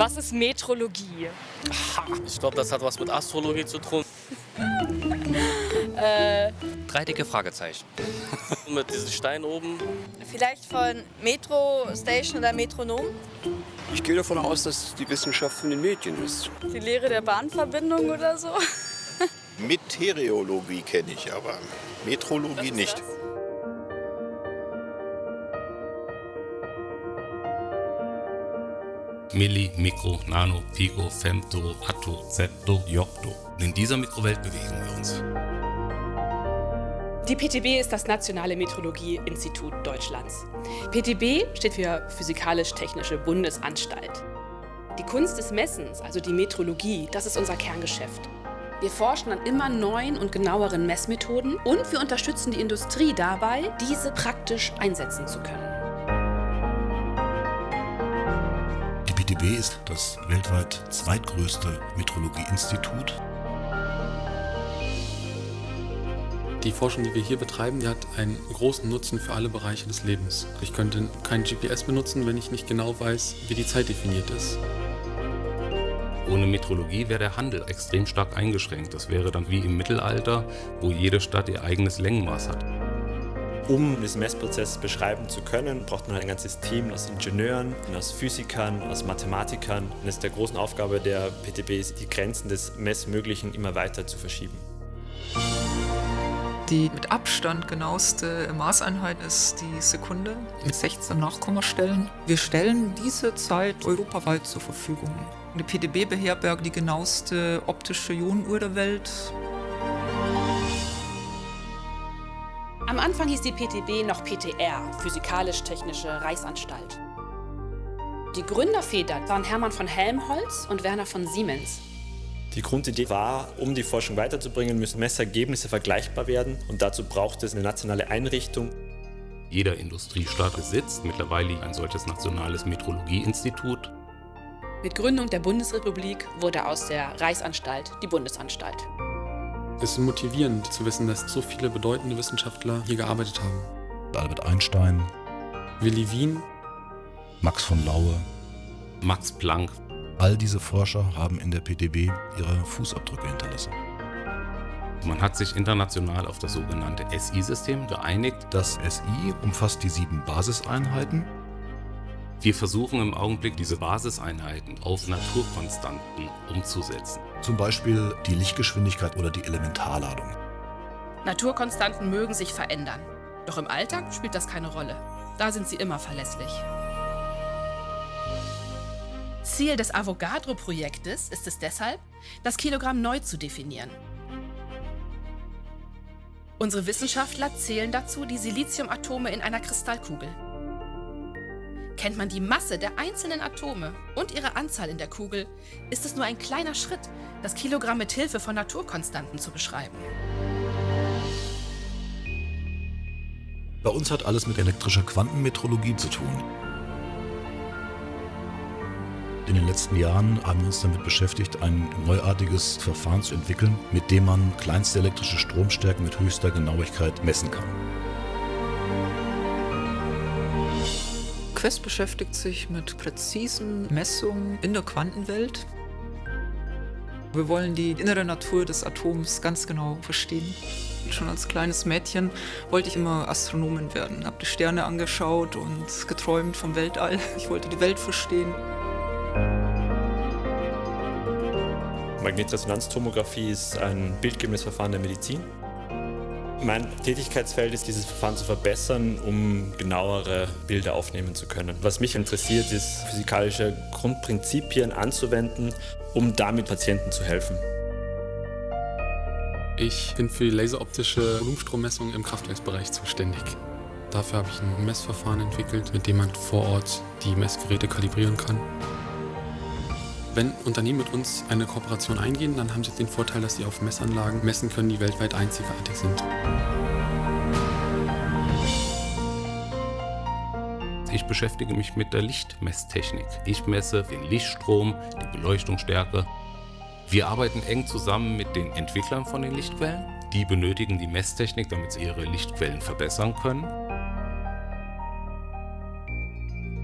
Was ist Metrologie? Ich glaube, das hat was mit Astrologie zu tun. Äh, Drei dicke Fragezeichen. mit diesem Stein oben. Vielleicht von Metro Station oder Metronom? Ich gehe davon aus, dass die Wissenschaft von den Medien ist. Die Lehre der Bahnverbindung oder so? Meteorologie kenne ich, aber Metrologie nicht. Milli, Mikro, Nano, Pico, Femto, Atto, Septo, Jokto. In dieser Mikrowelt bewegen wir uns. Die PTB ist das Nationale Metrologie-Institut Deutschlands. PTB steht für Physikalisch-Technische Bundesanstalt. Die Kunst des Messens, also die Metrologie, das ist unser Kerngeschäft. Wir forschen an immer neuen und genaueren Messmethoden und wir unterstützen die Industrie dabei, diese praktisch einsetzen zu können. Die PTB ist das weltweit zweitgrößte Metrologieinstitut. Die Forschung, die wir hier betreiben, die hat einen großen Nutzen für alle Bereiche des Lebens. Ich könnte kein GPS benutzen, wenn ich nicht genau weiß, wie die Zeit definiert ist. Ohne Metrologie wäre der Handel extrem stark eingeschränkt. Das wäre dann wie im Mittelalter, wo jede Stadt ihr eigenes Längenmaß hat. Um diesen Messprozess beschreiben zu können, braucht man ein ganzes Team aus Ingenieuren, aus Physikern, aus Mathematikern. Und es ist der großen Aufgabe der PTB, ist, die Grenzen des Messmöglichen immer weiter zu verschieben. Die mit Abstand genaueste Maßeinheit ist die Sekunde mit 16 Nachkommastellen. Wir stellen diese Zeit europaweit zur Verfügung. Die PDB beherbergt die genaueste optische Ionenuhr der Welt. Am Anfang hieß die PTB noch PTR, Physikalisch-Technische Reichsanstalt. Die Gründerväter waren Hermann von Helmholtz und Werner von Siemens. Die Grundidee war, um die Forschung weiterzubringen, müssen Messergebnisse vergleichbar werden und dazu braucht es eine nationale Einrichtung. Jeder Industriestaat besitzt mittlerweile ein solches nationales Metrologieinstitut. Mit Gründung der Bundesrepublik wurde aus der Reichsanstalt die Bundesanstalt. Es ist motivierend zu wissen, dass so viele bedeutende Wissenschaftler hier gearbeitet haben. Albert Einstein, Willi Wien, Max von Laue. Max Planck. All diese Forscher haben in der PTB ihre Fußabdrücke hinterlassen. Man hat sich international auf das sogenannte SI-System geeinigt. Das SI umfasst die sieben Basiseinheiten. Wir versuchen im Augenblick, diese Basiseinheiten auf Naturkonstanten umzusetzen. Zum Beispiel die Lichtgeschwindigkeit oder die Elementarladung. Naturkonstanten mögen sich verändern. Doch im Alltag spielt das keine Rolle. Da sind sie immer verlässlich. Ziel des Avogadro-Projektes ist es deshalb, das Kilogramm neu zu definieren. Unsere Wissenschaftler zählen dazu die Siliziumatome in einer Kristallkugel. Kennt man die Masse der einzelnen Atome und ihre Anzahl in der Kugel, ist es nur ein kleiner Schritt, das Kilogramm mit Hilfe von Naturkonstanten zu beschreiben. Bei uns hat alles mit elektrischer Quantenmetrologie zu tun. In den letzten Jahren haben wir uns damit beschäftigt, ein neuartiges Verfahren zu entwickeln, mit dem man kleinste elektrische Stromstärken mit höchster Genauigkeit messen kann. Quest beschäftigt sich mit präzisen Messungen in der Quantenwelt. Wir wollen die innere Natur des Atoms ganz genau verstehen. Schon als kleines Mädchen wollte ich immer Astronomin werden, habe die Sterne angeschaut und geträumt vom Weltall. Ich wollte die Welt verstehen. Magnetresonanztomographie ist ein bildgebendes Verfahren der Medizin. Mein Tätigkeitsfeld ist, dieses Verfahren zu verbessern, um genauere Bilder aufnehmen zu können. Was mich interessiert, ist, physikalische Grundprinzipien anzuwenden, um damit Patienten zu helfen. Ich bin für die laseroptische Volumenstrommessung im Kraftwerksbereich zuständig. Dafür habe ich ein Messverfahren entwickelt, mit dem man vor Ort die Messgeräte kalibrieren kann. Wenn Unternehmen mit uns eine Kooperation eingehen, dann haben sie den Vorteil, dass sie auf Messanlagen messen können, die weltweit einzigartig sind. Ich beschäftige mich mit der Lichtmesstechnik. Ich messe den Lichtstrom, die Beleuchtungsstärke. Wir arbeiten eng zusammen mit den Entwicklern von den Lichtquellen. Die benötigen die Messtechnik, damit sie ihre Lichtquellen verbessern können.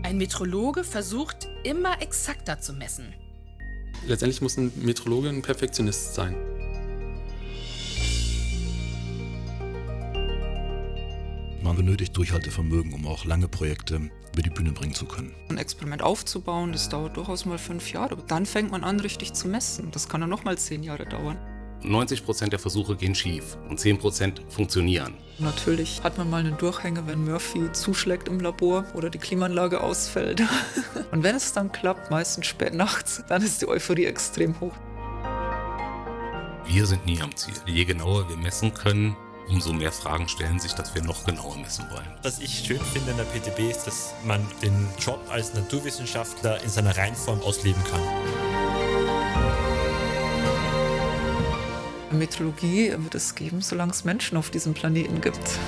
Ein Metrologe versucht immer exakter zu messen. Letztendlich muss ein Metrologe ein Perfektionist sein. Man benötigt Durchhaltevermögen, um auch lange Projekte über die Bühne bringen zu können. Ein Experiment aufzubauen, das dauert durchaus mal fünf Jahre. Dann fängt man an, richtig zu messen. Das kann dann nochmal zehn Jahre dauern. 90% der Versuche gehen schief und 10% funktionieren. Natürlich hat man mal einen Durchhänger, wenn Murphy zuschlägt im Labor oder die Klimaanlage ausfällt. Und wenn es dann klappt, meistens spät nachts, dann ist die Euphorie extrem hoch. Wir sind nie am Ziel. Je genauer wir messen können, umso mehr Fragen stellen sich, dass wir noch genauer messen wollen. Was ich schön finde in der PTB ist, dass man den Job als Naturwissenschaftler in seiner Reinform ausleben kann. Metrologie wird es geben, solange es Menschen auf diesem Planeten gibt.